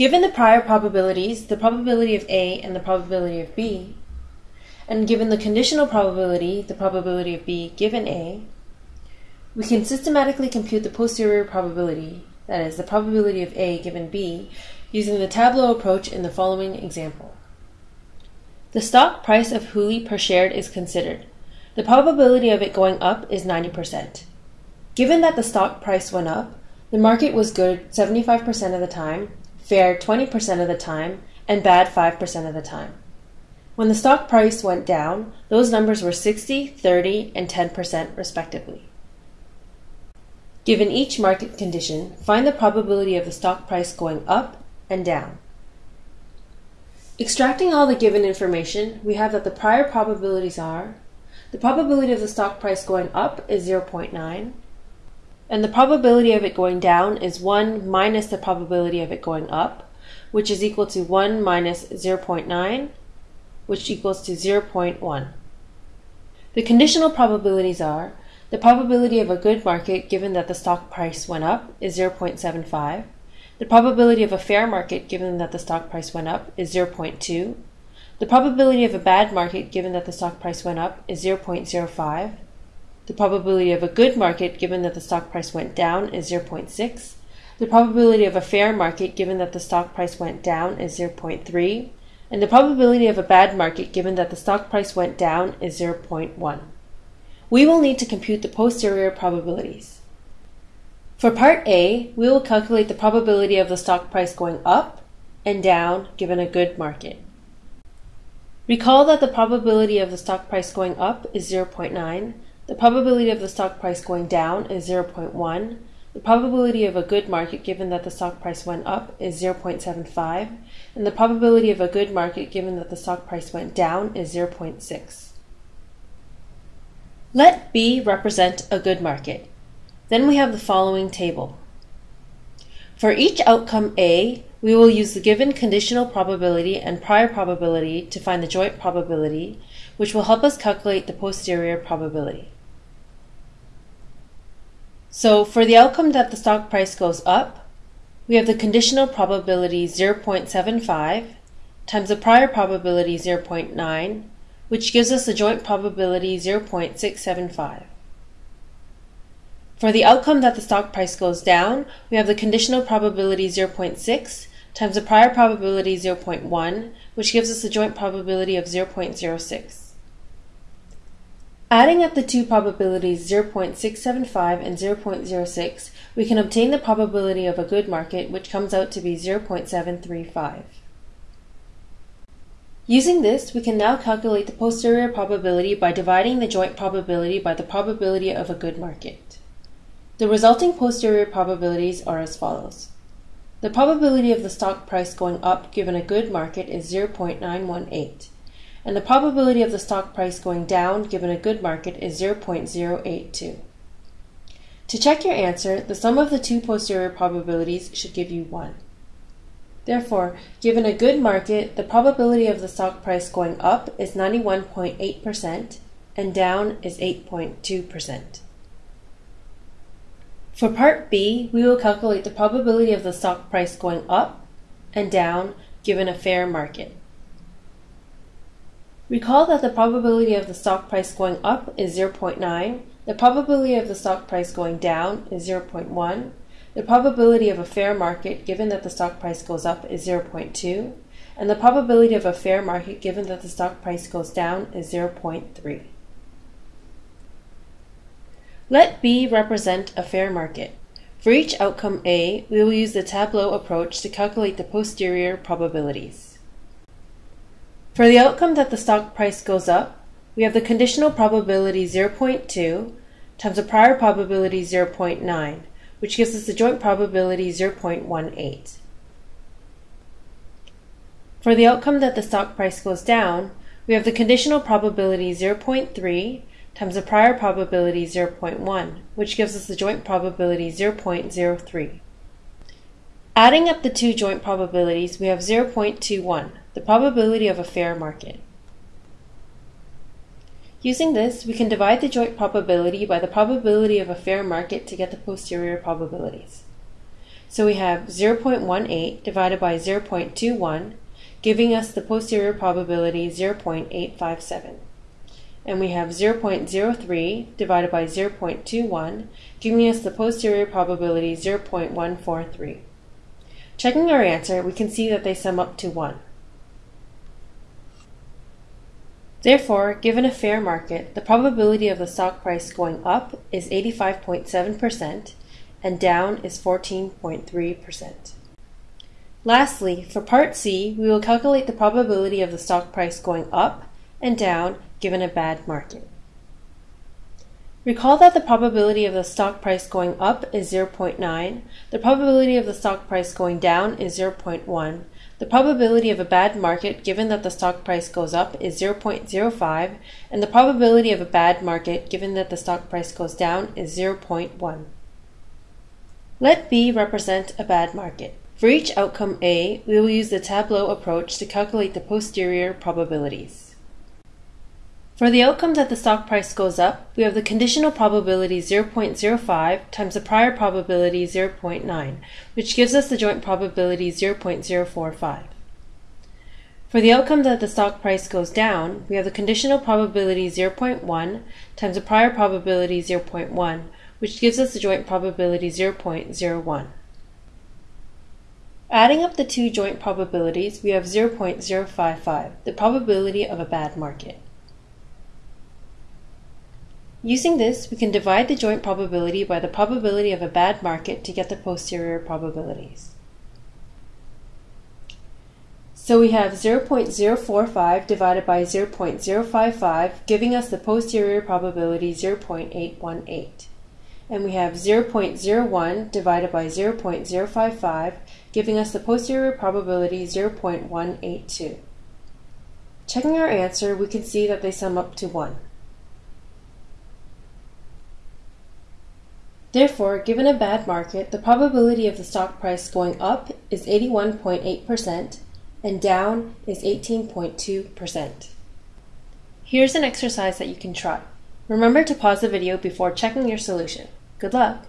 Given the prior probabilities, the probability of A and the probability of B, and given the conditional probability, the probability of B given A, we can systematically compute the posterior probability, that is, the probability of A given B, using the tableau approach in the following example. The stock price of Huli per share is considered. The probability of it going up is 90%. Given that the stock price went up, the market was good 75% of the time, fair 20% of the time, and bad 5% of the time. When the stock price went down, those numbers were 60, 30, and 10% respectively. Given each market condition, find the probability of the stock price going up and down. Extracting all the given information, we have that the prior probabilities are the probability of the stock price going up is 0.9, and the probability of it going down is 1 minus the probability of it going up, which is equal to 1 minus 0.9, which equals to 0.1. The conditional probabilities are the probability of a good market given that the stock price went up is 0.75. The probability of a fair market given that the stock price went up is 0.2. The probability of a bad market given that the stock price went up is 0.05. The probability of a good market given that the stock price went down is 0.6. The probability of a fair market given that the stock price went down is 0.3. And the probability of a bad market given that the stock price went down is 0.1. We will need to compute the posterior probabilities. For part A, we will calculate the probability of the stock price going up and down given a good market. Recall that the probability of the stock price going up is 0.9 the probability of the stock price going down is 0.1. The probability of a good market given that the stock price went up is 0.75. And the probability of a good market given that the stock price went down is 0.6. Let B represent a good market. Then we have the following table. For each outcome A, we will use the given conditional probability and prior probability to find the joint probability, which will help us calculate the posterior probability. So for the outcome that the stock price goes up, we have the conditional probability 0.75 times the prior probability 0.9, which gives us the joint probability 0.675. For the outcome that the stock price goes down, we have the conditional probability 0.6 times the prior probability 0.1, which gives us the joint probability of 0.06. Adding up the two probabilities 0.675 and 0.06, we can obtain the probability of a good market, which comes out to be 0.735. Using this, we can now calculate the posterior probability by dividing the joint probability by the probability of a good market. The resulting posterior probabilities are as follows. The probability of the stock price going up given a good market is 0.918 and the probability of the stock price going down given a good market is 0.082. To check your answer, the sum of the two posterior probabilities should give you 1. Therefore, given a good market, the probability of the stock price going up is 91.8% and down is 8.2%. For part B, we will calculate the probability of the stock price going up and down given a fair market. Recall that the probability of the stock price going up is 0.9, the probability of the stock price going down is 0.1, the probability of a fair market given that the stock price goes up is 0.2, and the probability of a fair market given that the stock price goes down is 0.3. Let B represent a fair market. For each outcome A, we will use the tableau approach to calculate the posterior probabilities. For the outcome that the stock price goes up, we have the conditional probability 0.2 times the prior probability 0.9, which gives us the joint probability 0.18. For the outcome that the stock price goes down, we have the conditional probability 0.3 times the prior probability 0.1, which gives us the joint probability 0.03. Adding up the two joint probabilities, we have 0.21, the probability of a fair market. Using this, we can divide the joint probability by the probability of a fair market to get the posterior probabilities. So we have 0.18 divided by 0.21, giving us the posterior probability 0.857. And we have 0.03 divided by 0.21, giving us the posterior probability 0.143. Checking our answer, we can see that they sum up to 1. Therefore, given a fair market, the probability of the stock price going up is 85.7% and down is 14.3%. Lastly, for part C, we will calculate the probability of the stock price going up and down given a bad market. Recall that the probability of the stock price going up is 0.9, the probability of the stock price going down is 0.1, the probability of a bad market given that the stock price goes up is 0.05, and the probability of a bad market given that the stock price goes down is 0.1. Let B represent a bad market. For each outcome A, we will use the tableau approach to calculate the posterior probabilities. For the outcome that the stock price goes up, we have the conditional probability 0.05 times the prior probability 0.9, which gives us the joint probability 0.045. For the outcome that the stock price goes down, we have the conditional probability 0.1 times the prior probability 0.1, which gives us the joint probability 0.01. Adding up the two joint probabilities, we have 0.055, the probability of a bad market. Using this, we can divide the joint probability by the probability of a bad market to get the posterior probabilities. So we have 0.045 divided by 0.055, giving us the posterior probability 0.818 and we have 0.01 divided by 0.055, giving us the posterior probability 0.182. Checking our answer, we can see that they sum up to 1. Therefore, given a bad market, the probability of the stock price going up is 81.8% and down is 18.2%. Here's an exercise that you can try. Remember to pause the video before checking your solution. Good luck!